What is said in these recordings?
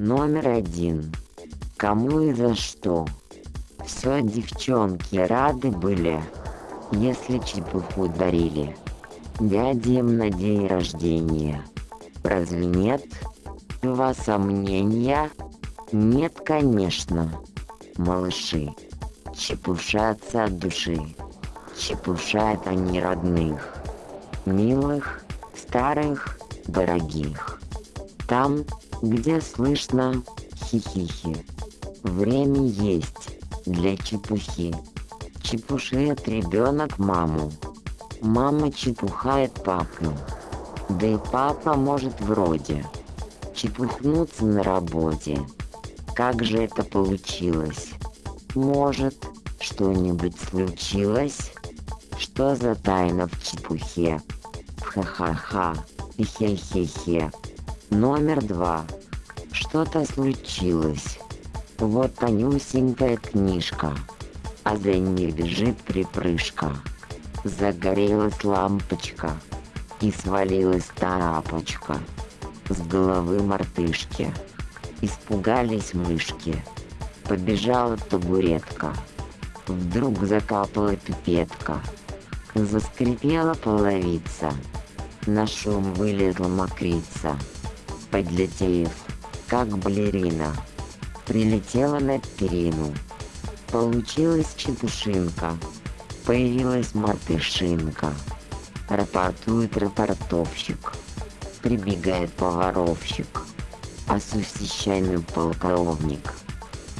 Номер один. Кому и за что? Все девчонки рады были, если чепуху дарили. Дядям на день рождения. Разве нет? У вас сомнения? Нет, конечно. Малыши. Чепушатся от души. Чепушают они родных. Милых, старых, дорогих. Там, где слышно хихихи. Время есть для чепухи. Чепушит ребенок маму. Мама чепухает папу. Да и папа может вроде чепухнуться на работе. Как же это получилось? Может, что-нибудь случилось? Что за тайна в чепухе? Ха-ха-ха. Хе-хе-хе. Номер два. Что-то случилось. Вот тонюсенькая книжка, а за ней бежит припрыжка. Загорелась лампочка и свалилась тапочка с головы мартышки. Испугались мышки. Побежала табуретка. Вдруг закапала пипетка. Заскрипела половица. На шум вылезла мокрица. Подлетев, как балерина, прилетела на перину. Получилась чепушинка, появилась мартышинка. Рапортует рапортовщик, прибегает поваровщик, осуществительный полковник.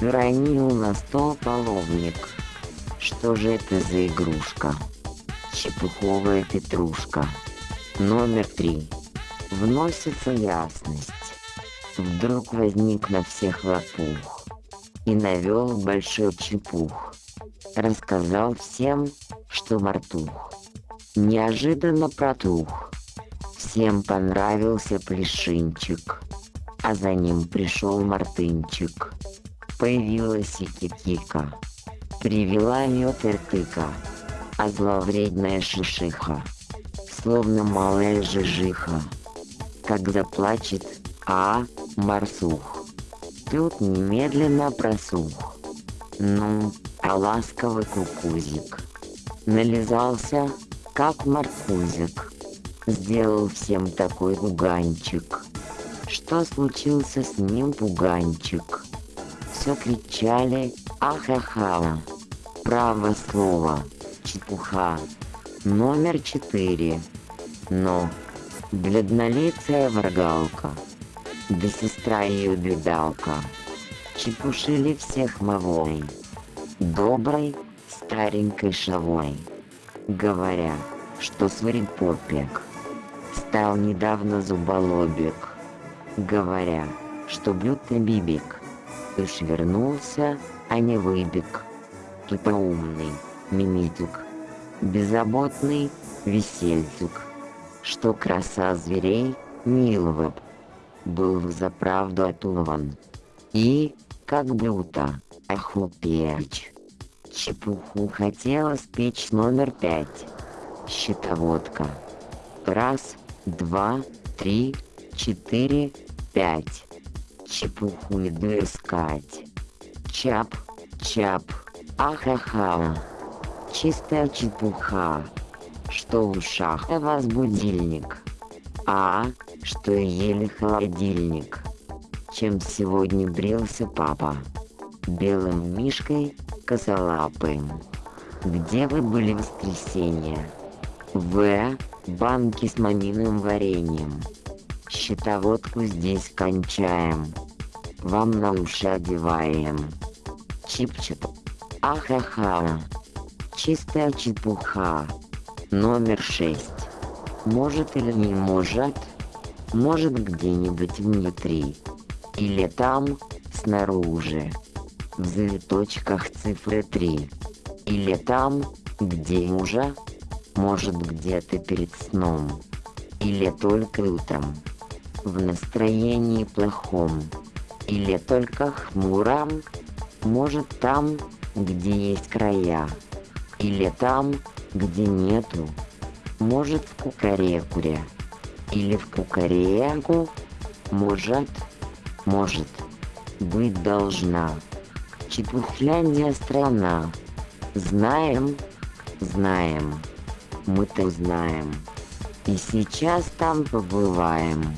Уронил на стол половник. Что же это за игрушка? Чепуховая петрушка. Номер три. Вносится ясность. Вдруг возник на всех лопух и навел большой чепух. Рассказал всем, что мартух. Неожиданно протух. Всем понравился плешинчик, а за ним пришел мартынчик. Появилась и кикика, привела мед и тыка, а зловредная шишиха, словно малая жижиха, как заплачет, а Марсух. Тут немедленно просух. Ну, а ласковый кукузик. Нализался, как маркузик. Сделал всем такой пуганчик. Что случился с ним пуганчик? Все кричали ахахала. Право слово, чепуха. Номер четыре. Но бледнолицая врагалка да сестра ее бедалка. Чепушили всех мовой, доброй старенькой шавой, говоря, что сварипопек стал недавно зуболобик, говоря, что блюдный бибик, уж вернулся, а не выбег, тупоумный мимитик, беззаботный весельцук, что краса зверей милого был за правду отулован. И, как блюдо, охлопечь. Чепуху хотела спечь номер пять. Щитоводка. Раз, два, три, четыре, пять. Чепуху иду искать. Чап, чап, ахаха. Чистая чепуха. Что у вас будильник? А, что ели холодильник. Чем сегодня брился папа? Белым мишкой, косолапым. Где вы были в воскресенье? В. Банки с малиновым вареньем. Щитоводку здесь кончаем. Вам на уши одеваем. Чип-чип. Ахаха. Чистая чепуха. Номер шесть. Может или не может, может где-нибудь внутри, или там, снаружи, в завиточках цифры 3, или там, где уже, может где-то перед сном, или только утром, в настроении плохом, или только хмуром, может там, где есть края, или там, где нету, может в кукарекуре или в кукареку, может, может. быть должна. Чепухляндия страна. Знаем, знаем, мы-то знаем. И сейчас там побываем.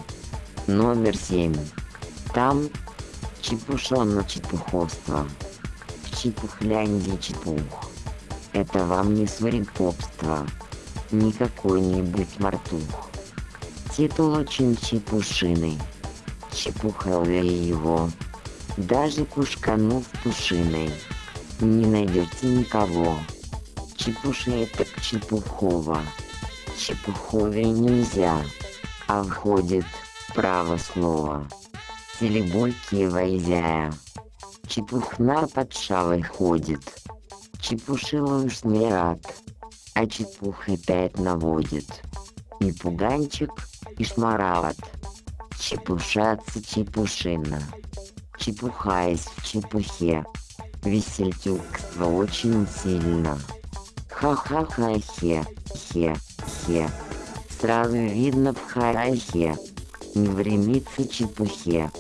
Номер семь. Там чепушонно чепуховство. В чепухляндии чепух. Это вам не сварипопство. Не какой-нибудь мартух. Титул очень чепушиный. Чепухал я его. Даже пушканув пушиной. Не найдете никого. Чепуши это чепухово. Чепухове нельзя. А входит право слово. Телебойки войзяя. Чепухна под шавой ходит. Чепушила уж не рад. А чепух опять наводит. И пуганчик, и шмарават. Чепушаться чепушина. Чепухаясь в чепухе. Весельтюкство очень сильно. Ха-ха-ха-хе, хе-хе. Сразу видно в харахе. Не времится чепухе.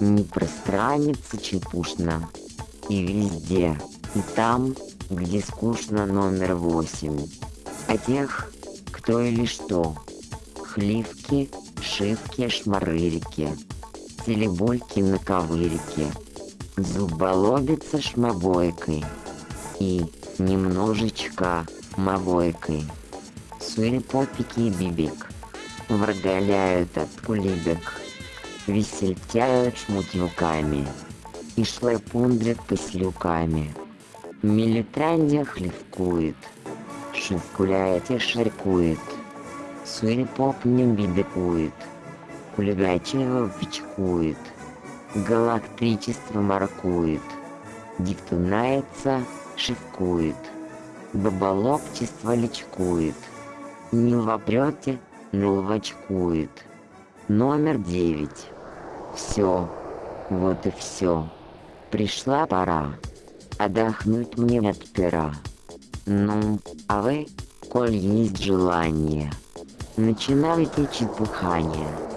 Не пространится чепушно. И везде, и там, где скучно номер восемь. А тех, кто или что. Хливки, шивки, шмарырики. Телебольки на ковырике. Зуболобица шмобойкой. И немножечко мовойкой. Суепопики и бибик. Врагаляют от кулибек. Весельтяют шмутюками. И шлепундрят послюками. Милитрандия хлевкует. Шевкуляет и шаркует. Суепоп не бибикует. Кулигачева пичкует. Галактричество маркует. Диктунается, шивкует. Баболопчество личкует. Не вопрете, но ловочкует. Номер девять. Все. Вот и все. Пришла пора. Отдохнуть мне от пера. Ну, а вы, коль есть желание, начинайте чепухание.